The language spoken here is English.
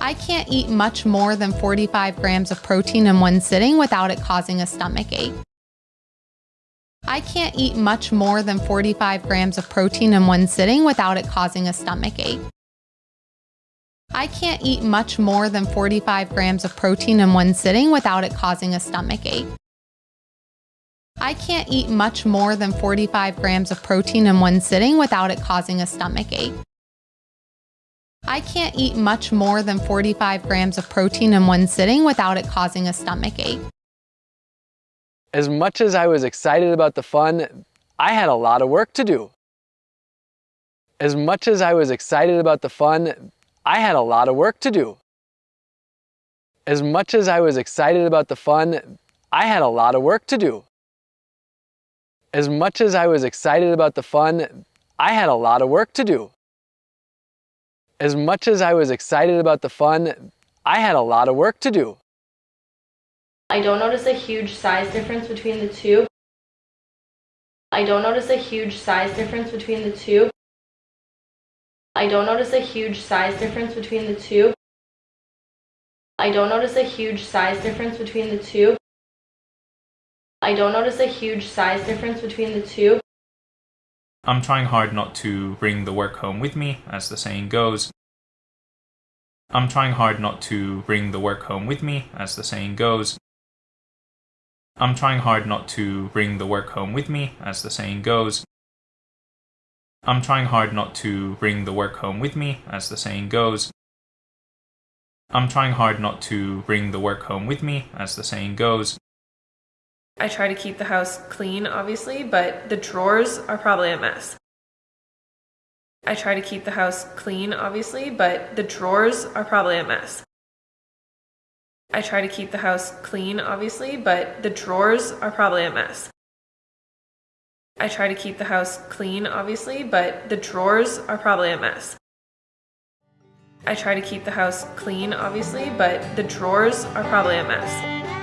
I can't eat much more than 45 grams of protein in one sitting without it causing a stomach ache. I can't eat much more than 45 grams of protein in one sitting without it causing a stomach ache. I can't eat much more than 45 grams of protein in one sitting without it causing a stomach ache. I can't eat much more than 45 grams of protein in one sitting without it causing a stomach ache. I can't eat much more than 45 grams of protein in one sitting without it causing a stomach ache. As much as I was excited about the fun, I had a lot of work to do. As much as I was excited about the fun, I had a lot of work to do. As much as I was excited about the fun, I had a lot of work to do. As much as I was excited about the fun, I had a lot of work to do. As much as I was excited about the fun, I had a lot of work to do. I don't notice a huge size difference between the two. I don't notice a huge size difference between the two. I don't notice a huge size difference between the two. I don't notice a huge size difference between the two. I don't notice a huge size difference between the two. I'm trying hard not to bring the work home with me, as the saying goes. I'm trying hard not to bring the work home with me, as the saying goes. I'm trying hard not to bring the work home with me, as the saying goes. I'm trying hard not to bring the work home with me, as the saying goes. I'm trying hard not to bring the work home with me, as the saying goes. I try to keep the house clean, obviously, but the drawers are probably a mess. I try to keep the house clean, obviously, but the drawers are probably a mess. I try to keep the house clean, obviously, but the drawers are probably a mess. I try to keep the house clean, obviously, but the drawers are probably a mess. I try to keep the house clean, obviously, but the drawers are probably a mess.